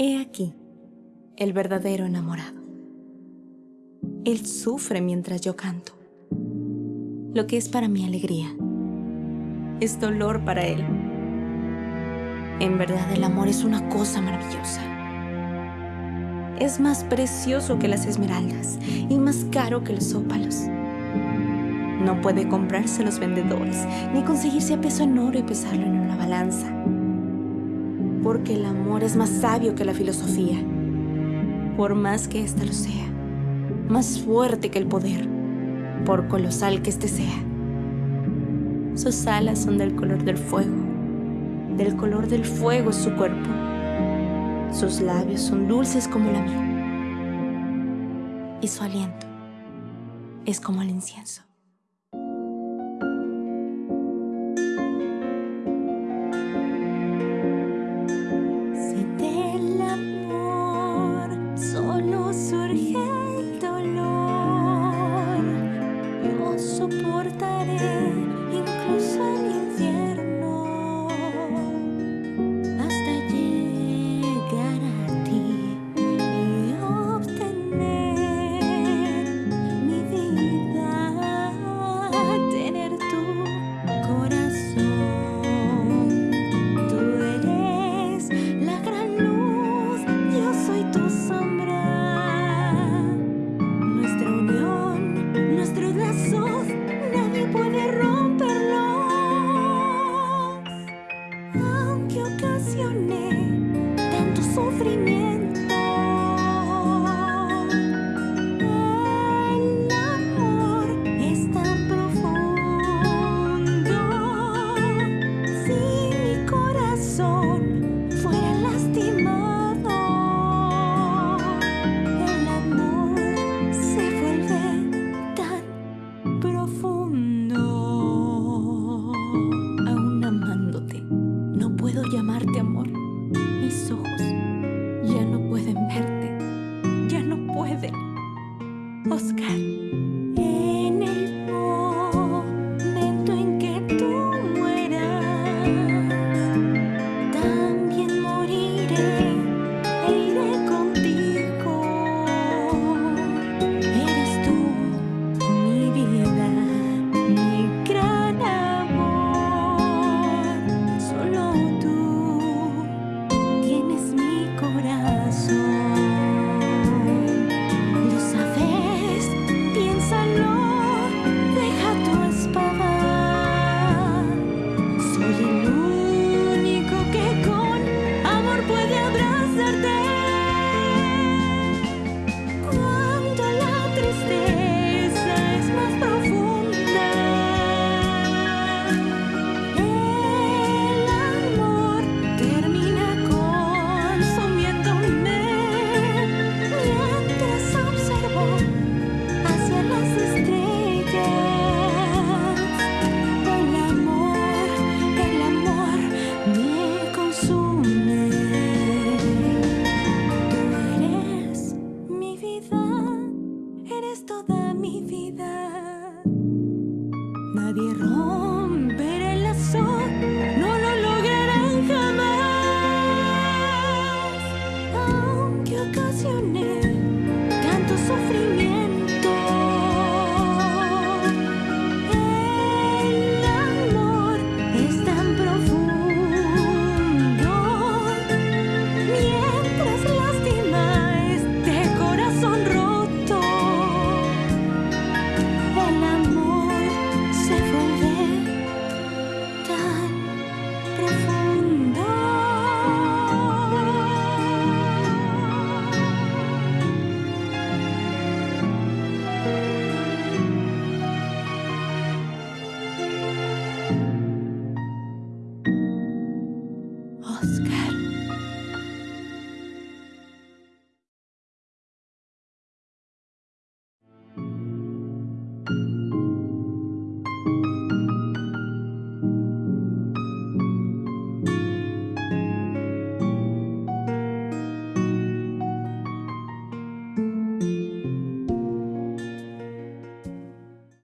He aquí el verdadero enamorado. Él sufre mientras yo canto. Lo que es para mí alegría es dolor para él. En verdad el amor es una cosa maravillosa. Es más precioso que las esmeraldas y más caro que los ópalos. No puede comprarse los vendedores, ni conseguirse a peso en oro y pesarlo en una balanza. Porque el amor es más sabio que la filosofía, por más que ésta lo sea. Más fuerte que el poder, por colosal que éste sea. Sus alas son del color del fuego, del color del fuego es su cuerpo. Sus labios son dulces como la miel. Y su aliento es como el incienso. Oh.